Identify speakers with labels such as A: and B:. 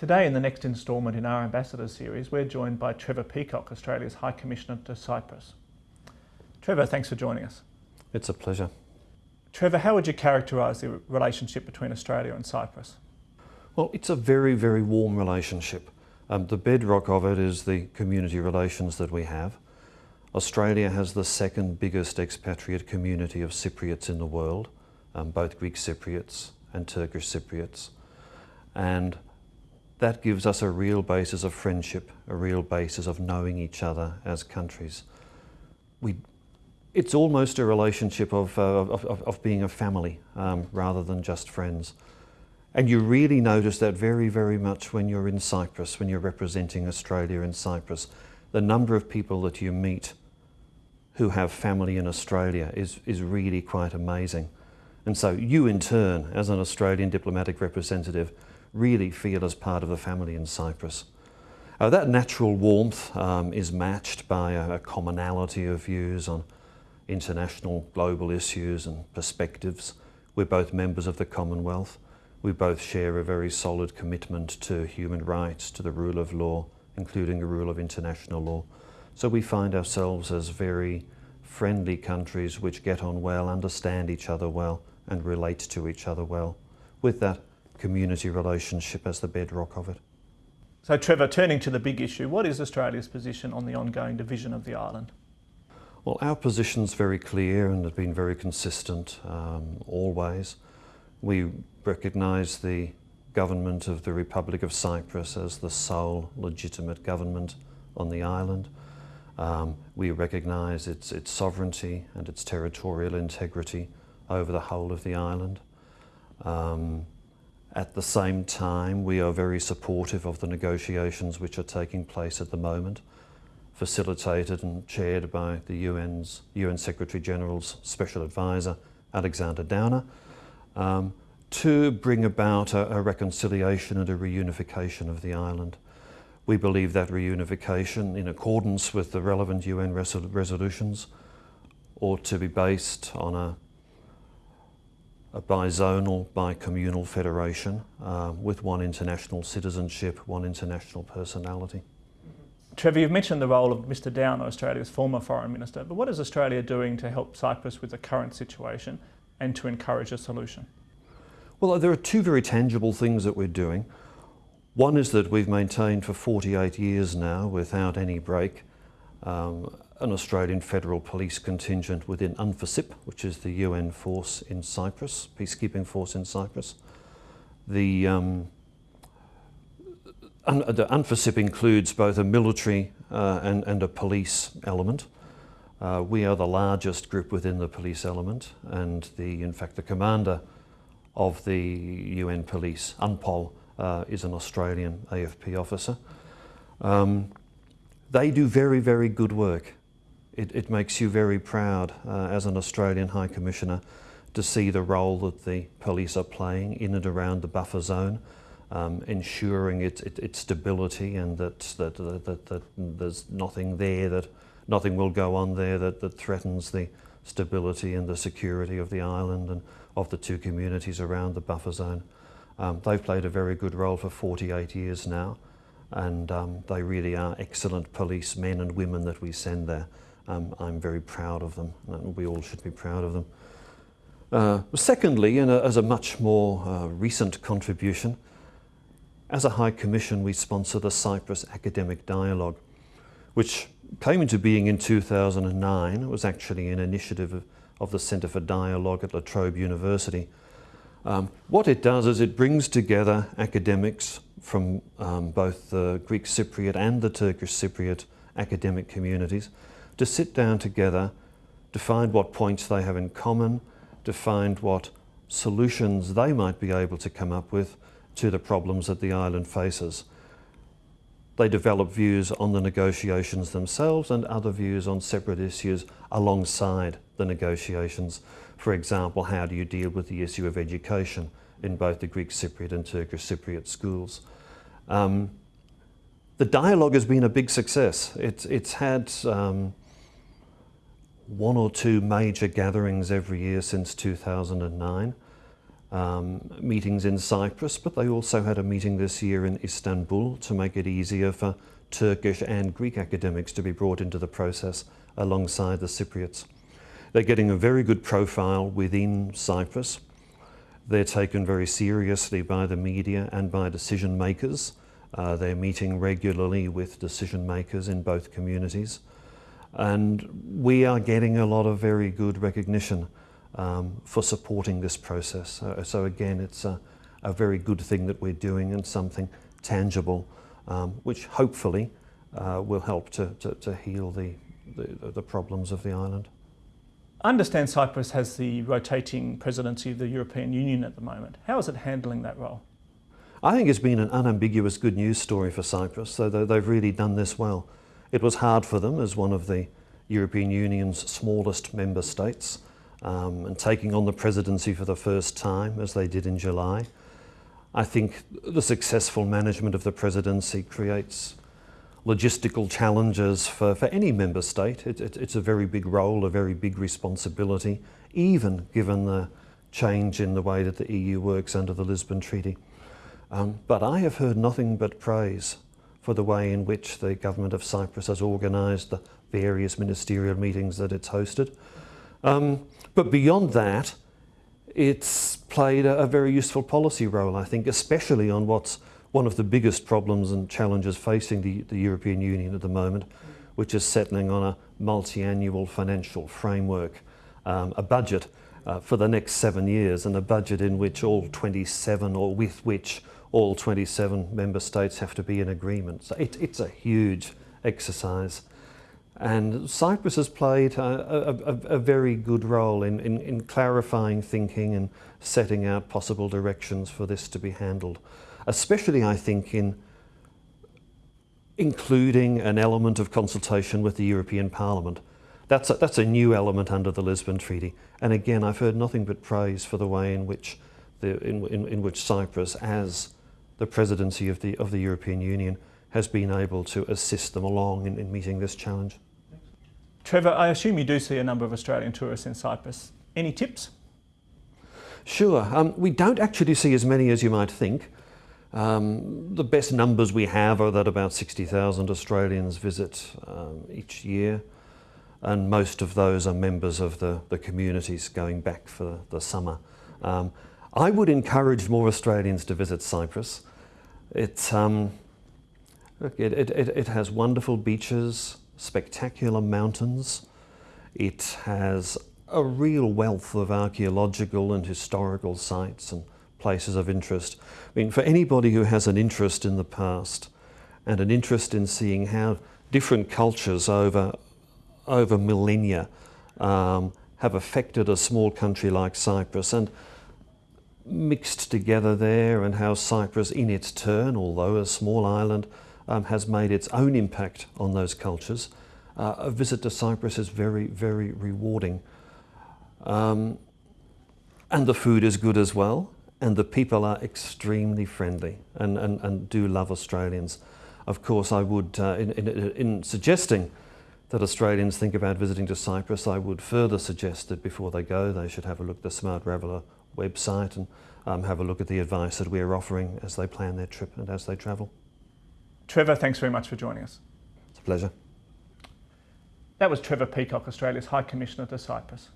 A: Today in the next instalment in our Ambassador series, we're joined by Trevor Peacock, Australia's High Commissioner to Cyprus. Trevor, thanks for joining us.
B: It's a pleasure.
A: Trevor, how would you characterise the relationship between Australia and Cyprus?
B: Well, it's a very, very warm relationship. Um, the bedrock of it is the community relations that we have. Australia has the second biggest expatriate community of Cypriots in the world, um, both Greek Cypriots and Turkish Cypriots. And that gives us a real basis of friendship, a real basis of knowing each other as countries. We, it's almost a relationship of, uh, of, of, of, being a family um, rather than just friends. And you really notice that very, very much when you're in Cyprus, when you're representing Australia in Cyprus. The number of people that you meet who have family in Australia is, is really quite amazing. And so you in turn, as an Australian diplomatic representative, really feel as part of the family in Cyprus. Uh, that natural warmth um, is matched by a, a commonality of views on international global issues and perspectives. We're both members of the Commonwealth. We both share a very solid commitment to human rights, to the rule of law, including the rule of international law. So we find ourselves as very friendly countries which get on well, understand each other well, and relate to each other well, with that community relationship as the bedrock of it.
A: So Trevor, turning to the big issue, what is Australia's position on the ongoing division of the island?
B: Well, our position's very clear and has been very consistent um, always. We recognise the government of the Republic of Cyprus as the sole legitimate government on the island. Um, we recognise its, its sovereignty and its territorial integrity over the whole of the island. Um, at the same time, we are very supportive of the negotiations which are taking place at the moment, facilitated and chaired by the UN's, UN Secretary General's Special Advisor, Alexander Downer, um, to bring about a, a reconciliation and a reunification of the island. We believe that reunification, in accordance with the relevant UN resol resolutions, ought to be based on a, a bizonal, bicommunal federation uh, with one international citizenship, one international personality.
A: Trevor, you've mentioned the role of Mr Downer, Australia's former Foreign Minister, but what is Australia doing to help Cyprus with the current situation and to encourage a solution?
B: Well, there are two very tangible things that we're doing. One is that we've maintained for 48 years now, without any break, um, an Australian Federal Police contingent within UNFICYP, which is the UN force in Cyprus, peacekeeping force in Cyprus. The, um, un the UNFICYP includes both a military uh, and, and, a police element. Uh, we are the largest group within the police element, and the, in fact, the commander of the UN police, UNPOL, uh, is an Australian AFP officer. Um, they do very, very good work. It, it makes you very proud uh, as an Australian High Commissioner to see the role that the police are playing in and around the buffer zone, um, ensuring its, its, its stability and that, that, that, that, that there's nothing there, that nothing will go on there that, that threatens the stability and the security of the island and of the two communities around the buffer zone. Um, they've played a very good role for 48 years now and um, they really are excellent police men and women that we send there. Um, I'm very proud of them and we all should be proud of them. Uh, secondly, and as a much more uh, recent contribution, as a High Commission we sponsor the Cyprus Academic Dialogue, which came into being in 2009. It was actually an initiative of, of the Centre for Dialogue at La Trobe University. Um, what it does is it brings together academics from um, both the Greek Cypriot and the Turkish Cypriot academic communities to sit down together to find what points they have in common, to find what solutions they might be able to come up with to the problems that the island faces. They develop views on the negotiations themselves and other views on separate issues alongside the negotiations. For example, how do you deal with the issue of education in both the Greek Cypriot and Turkish Cypriot schools? Um, the dialogue has been a big success. It's, it's had um, one or two major gatherings every year since 2009. um, meetings in Cyprus, but they also had a meeting this year in Istanbul to make it easier for Turkish and Greek academics to be brought into the process alongside the Cypriots. They're getting a very good profile within Cyprus. They're taken very seriously by the media and by decision makers. Uh, they're meeting regularly with decision makers in both communities. And we are getting a lot of very good recognition um, for supporting this process. Uh, so again, it's a, a, very good thing that we're doing and something tangible, um, which hopefully uh, will help to, to, to heal the, the, the problems of the island.
A: Understand Cyprus has the rotating presidency of the European Union at the moment. How is it handling that role?
B: I think it's been an unambiguous good news story for Cyprus, so they've really done this well. It was hard for them as one of the European Union's smallest member states um, and taking on the presidency for the first time as they did in July. I think the successful management of the presidency creates logistical challenges for, for any member state. It, it, it's a very big role, a very big responsibility, even given the change in the way that the EU works under the Lisbon Treaty. Um, but I have heard nothing but praise for the way in which the government of Cyprus has organised the various ministerial meetings that it's hosted. Um, but beyond that, it's played a, a, very useful policy role, I think, especially on what's one of the biggest problems and challenges facing the, the European Union at the moment, which is settling on a multi-annual financial framework, um, a budget uh, for the next seven years, and a budget in which all 27 or with which all 27 member states have to be in agreement. So it, it's a huge exercise. And Cyprus has played a, a, a very good role in, in, in, clarifying thinking and setting out possible directions for this to be handled. Especially, I think, in including an element of consultation with the European Parliament. That's a, that's a new element under the Lisbon Treaty. And again, I've heard nothing but praise for the way in which, the, in, in, in which Cyprus, as the presidency of the, of the European Union, has been able to assist them along in, in meeting this challenge.
A: Trevor, I assume you do see a number of Australian tourists in Cyprus. Any tips?
B: Sure. Um, we don't actually see as many as you might think. Um, the best numbers we have are that about 60,000 Australians visit um, each year, and most of those are members of the, the communities going back for the summer. Um, I would encourage more Australians to visit Cyprus. It, um, look, it, it, it has wonderful beaches, spectacular mountains. It has a real wealth of archaeological and historical sites and places of interest. I mean, for anybody who has an interest in the past and an interest in seeing how different cultures over, over millennia um, have affected a small country like Cyprus and mixed together there and how Cyprus in its turn, although a small island, um, has made its own impact on those cultures. Uh, a visit to Cyprus is very, very rewarding. Um, and the food is good as well, and the people are extremely friendly and, and, and do love Australians. Of course, I would, uh, in, in, in suggesting that Australians think about visiting to Cyprus, I would further suggest that before they go, they should have a look at the Smart Traveller website and um, have a look at the advice that we're offering as they plan their trip and as they travel.
A: Trevor, thanks very much for joining us.
B: It's a pleasure.
A: That was Trevor Peacock, Australia's High Commissioner to Cyprus.